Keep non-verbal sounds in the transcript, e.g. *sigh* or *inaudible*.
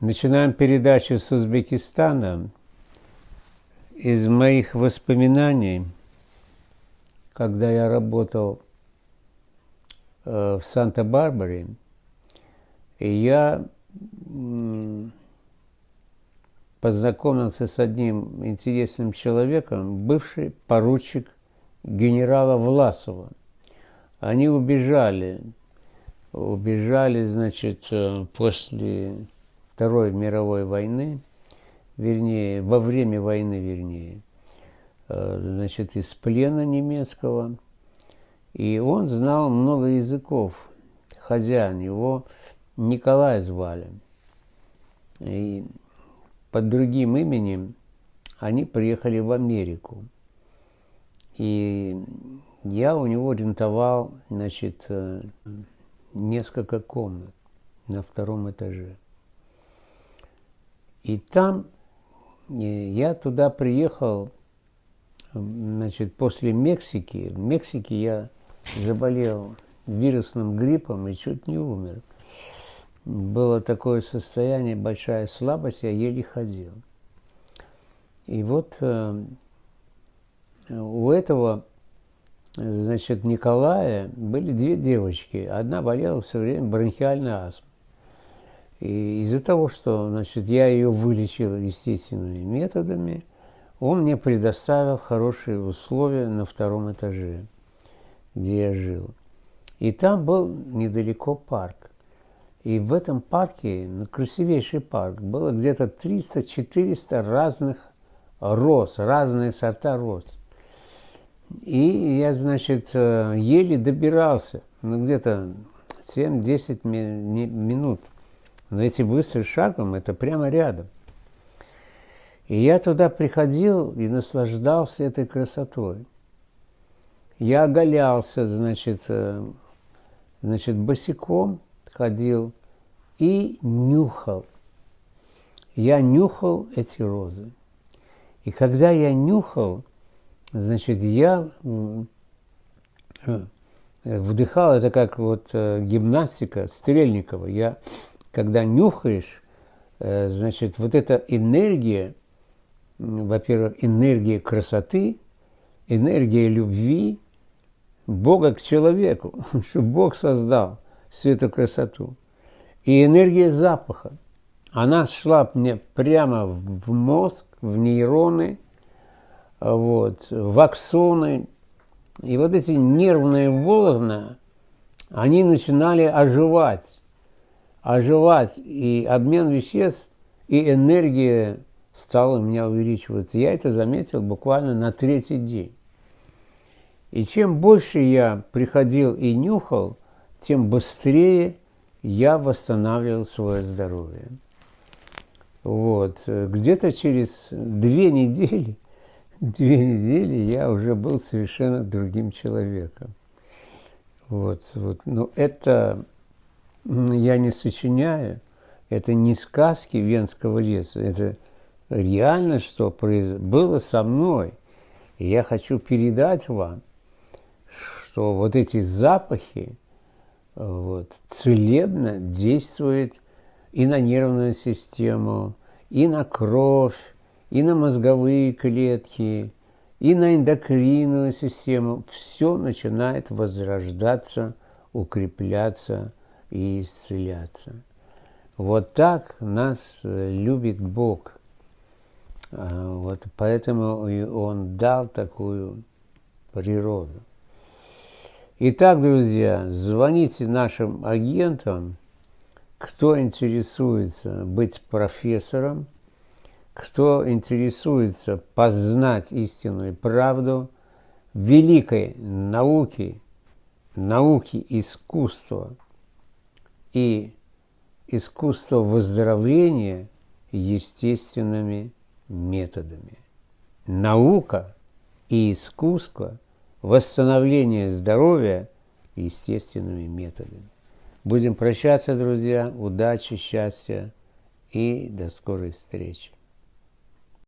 Начинаем передачу с Узбекистана. Из моих воспоминаний, когда я работал э, в Санта-Барбаре, я познакомился с одним интересным человеком, бывший поручик генерала Власова. Они убежали, убежали, значит, э, после Второй мировой войны, вернее, во время войны, вернее, э, значит, из плена немецкого. И он знал много языков. Хозяин его Николай звали. И под другим именем они приехали в Америку. И я у него арендовал, значит, э, несколько комнат на втором этаже. И там э, я туда приехал, значит, после Мексики. В Мексике я заболел вирусным гриппом и чуть не умер. Было такое состояние, большая слабость, я еле ходил. И вот э, у этого, значит, Николая были две девочки. Одна болела все время бронхиальной астмой. И из-за того, что значит, я ее вылечил естественными методами, он мне предоставил хорошие условия на втором этаже, где я жил. И там был недалеко парк. И в этом парке, ну, красивейший парк, было где-то 300-400 разных роз, разные сорта роз. И я, значит, э, еле добирался, ну, где-то 7-10 минут – но если быстрым шагом, это прямо рядом. И я туда приходил и наслаждался этой красотой. Я оголялся, значит, э, значит, босиком ходил и нюхал. Я нюхал эти розы. И когда я нюхал, значит, я э, вдыхал, это как вот э, гимнастика Стрельникова. Я когда нюхаешь, э, значит, вот эта энергия, во-первых, энергия красоты, энергия любви Бога к человеку, *laughs* что Бог создал всю эту красоту. И энергия запаха, она шла мне прямо в мозг, в нейроны, вот, в аксоны. И вот эти нервные волны, они начинали оживать оживать, и обмен веществ, и энергия стала у меня увеличиваться. Я это заметил буквально на третий день. И чем больше я приходил и нюхал, тем быстрее я восстанавливал свое здоровье. Вот. Где-то через две недели, *laughs* две недели я уже был совершенно другим человеком. Вот, вот. Но это я не сочиняю, это не сказки Венского леса, это реально, что было со мной. И я хочу передать вам, что вот эти запахи вот, целебно действуют и на нервную систему, и на кровь, и на мозговые клетки, и на эндокринную систему. Все начинает возрождаться, укрепляться, и исцеляться. Вот так нас э, любит Бог. А, вот поэтому Он дал такую природу. Итак, друзья, звоните нашим агентам, кто интересуется быть профессором, кто интересуется познать истинную правду великой науки, науки искусства – и искусство выздоровления естественными методами. Наука и искусство восстановления здоровья естественными методами. Будем прощаться, друзья. Удачи, счастья и до скорой встречи.